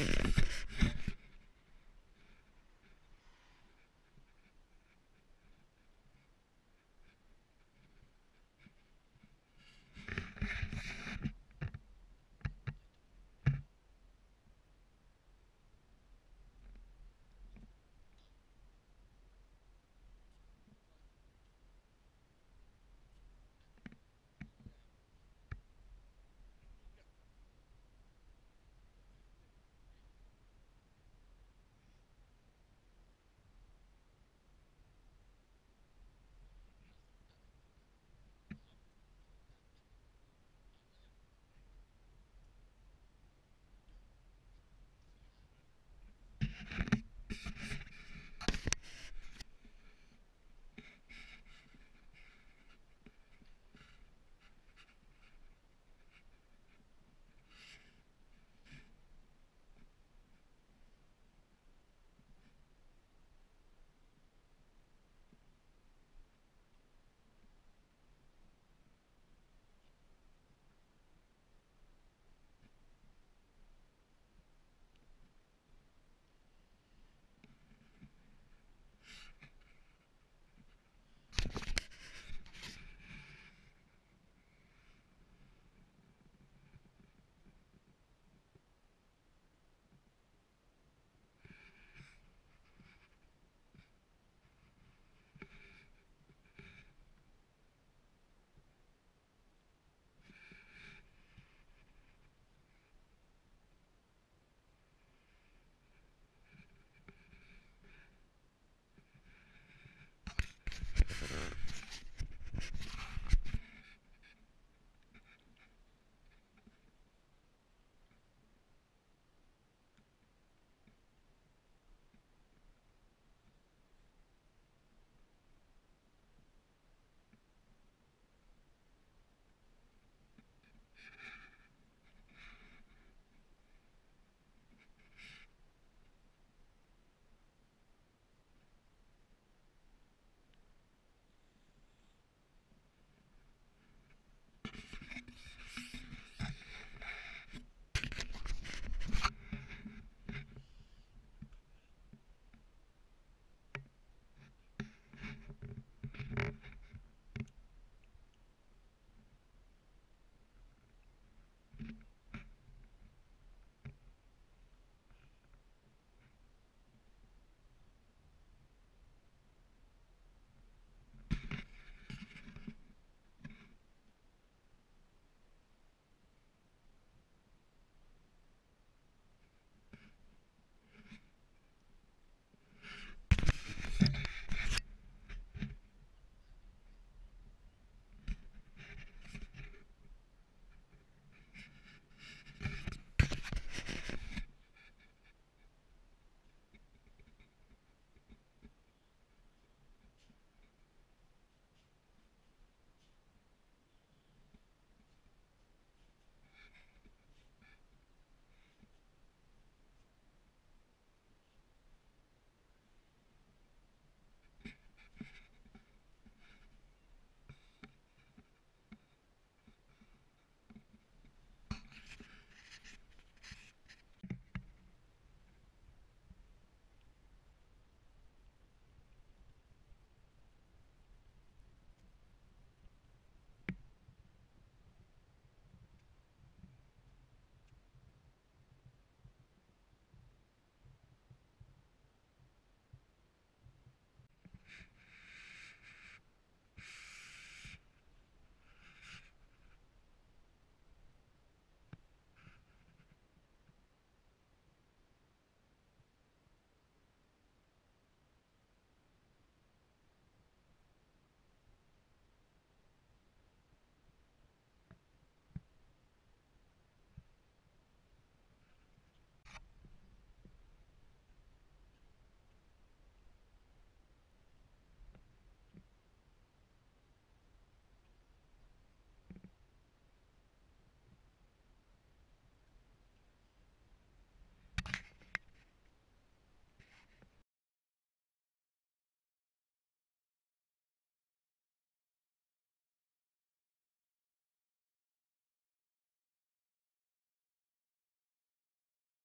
you